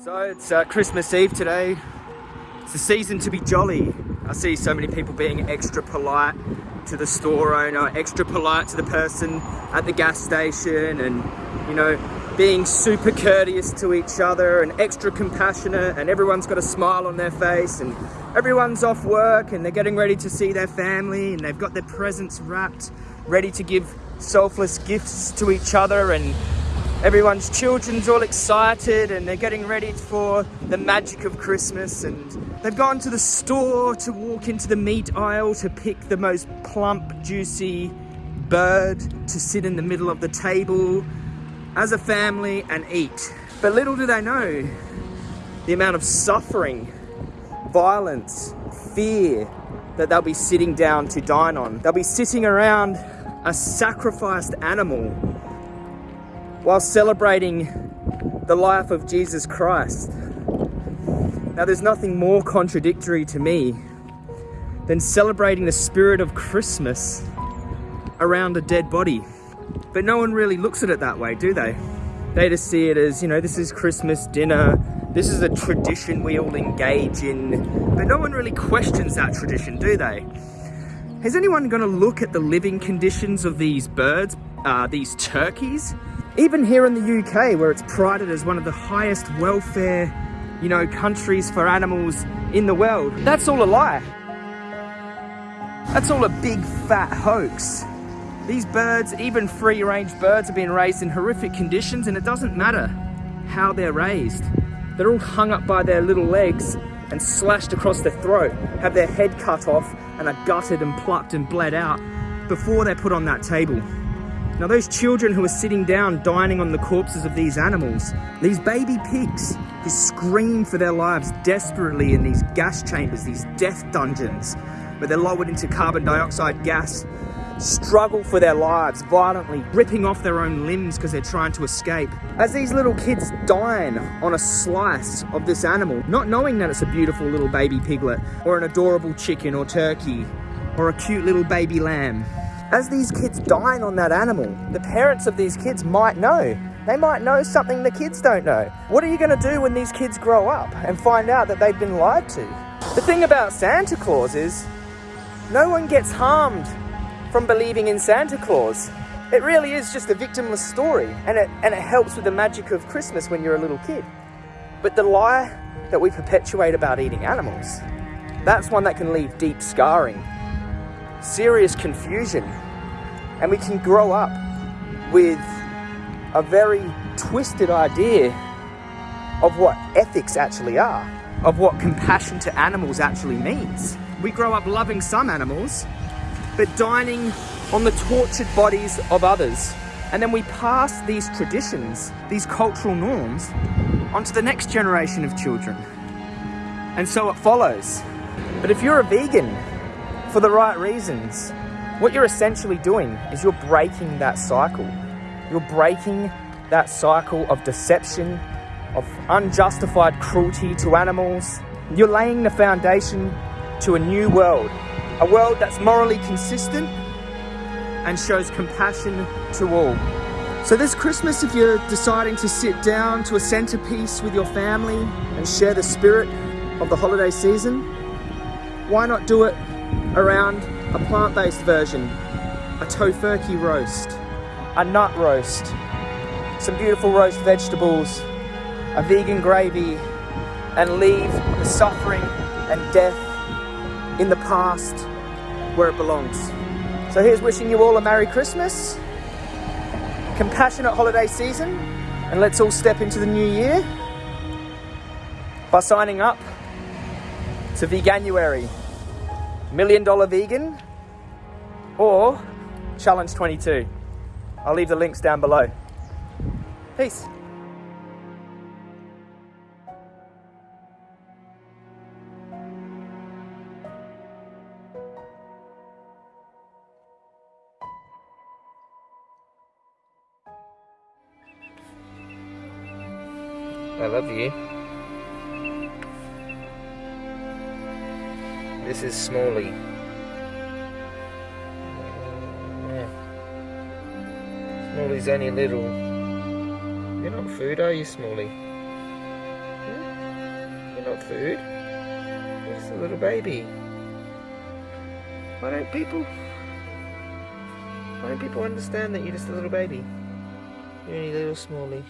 So it's uh, Christmas Eve today. It's the season to be jolly. I see so many people being extra polite to the store owner, extra polite to the person at the gas station and, you know, being super courteous to each other and extra compassionate and everyone's got a smile on their face and everyone's off work and they're getting ready to see their family and they've got their presents wrapped, ready to give selfless gifts to each other and everyone's children's all excited and they're getting ready for the magic of Christmas and they've gone to the store to walk into the meat aisle to pick the most plump, juicy bird to sit in the middle of the table as a family and eat. But little do they know the amount of suffering, violence, fear that they'll be sitting down to dine on. They'll be sitting around a sacrificed animal while celebrating the life of Jesus Christ. Now, there's nothing more contradictory to me than celebrating the spirit of Christmas around a dead body. But no one really looks at it that way, do they? They just see it as, you know, this is Christmas dinner, this is a tradition we all engage in, but no one really questions that tradition, do they? Is anyone going to look at the living conditions of these birds, uh, these turkeys? Even here in the UK, where it's prided as one of the highest welfare, you know, countries for animals in the world, that's all a lie. That's all a big fat hoax. These birds, even free-range birds, are being raised in horrific conditions and it doesn't matter how they're raised. They're all hung up by their little legs and slashed across their throat, have their head cut off and are gutted and plucked and bled out before they're put on that table. Now those children who are sitting down dining on the corpses of these animals, these baby pigs who scream for their lives desperately in these gas chambers, these death dungeons, where they're lowered into carbon dioxide gas, struggle for their lives violently, ripping off their own limbs because they're trying to escape. As these little kids dine on a slice of this animal, not knowing that it's a beautiful little baby piglet, or an adorable chicken or turkey, or a cute little baby lamb, as these kids dine on that animal, the parents of these kids might know. They might know something the kids don't know. What are you going to do when these kids grow up and find out that they've been lied to? The thing about Santa Claus is no one gets harmed from believing in Santa Claus. It really is just a victimless story and it, and it helps with the magic of Christmas when you're a little kid. But the lie that we perpetuate about eating animals, that's one that can leave deep scarring serious confusion and we can grow up with a very twisted idea of what ethics actually are, of what compassion to animals actually means. We grow up loving some animals, but dining on the tortured bodies of others. And then we pass these traditions, these cultural norms, onto the next generation of children. And so it follows. But if you're a vegan for the right reasons. What you're essentially doing is you're breaking that cycle. You're breaking that cycle of deception, of unjustified cruelty to animals. You're laying the foundation to a new world, a world that's morally consistent and shows compassion to all. So this Christmas, if you're deciding to sit down to a centerpiece with your family and share the spirit of the holiday season, why not do it around a plant-based version, a tofurkey roast, a nut roast, some beautiful roast vegetables, a vegan gravy, and leave the suffering and death in the past where it belongs. So here's wishing you all a Merry Christmas, compassionate holiday season, and let's all step into the new year by signing up to Veganuary Million Dollar Vegan, or Challenge 22. I'll leave the links down below. Peace. I love you. This is Smalley. Yeah. Smalley's only little. You're not food, are you, Smalley? Hmm? not food. You're just a little baby. Why don't people... Why don't people understand that you're just a little baby? You're only little Smalley.